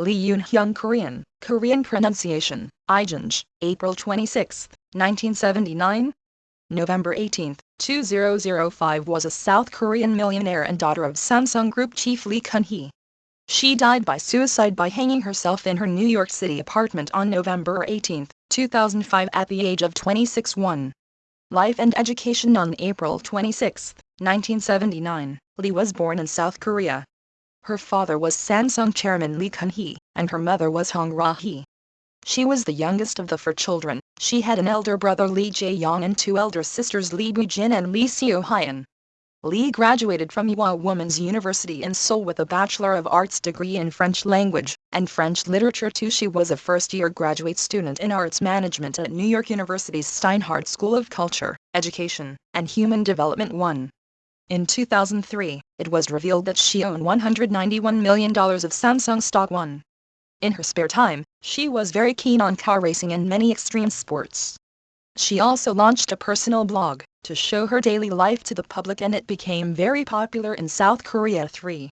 Lee Yoon-hyung Korean, Korean pronunciation, Ijanj, April 26, 1979. November 18, 2005 was a South Korean millionaire and daughter of Samsung Group chief Lee Kun-hee. She died by suicide by hanging herself in her New York City apartment on November 18, 2005 at the age of 26 1. Life and Education On April 26, 1979, Lee was born in South Korea. Her father was Samsung chairman Lee Kun-hee, and her mother was Hong Ra-hee. She was the youngest of the four children. She had an elder brother Lee Jae-yong and two elder sisters Lee Bu-jin and Lee Seo-hyun. Lee graduated from Ewha Women's University in Seoul with a Bachelor of Arts degree in French language and French literature too. She was a first-year graduate student in arts management at New York University's Steinhardt School of Culture, Education, and Human Development 1. In 2003, it was revealed that she owned $191 million of Samsung stock 1. In her spare time, she was very keen on car racing and many extreme sports. She also launched a personal blog to show her daily life to the public and it became very popular in South Korea 3.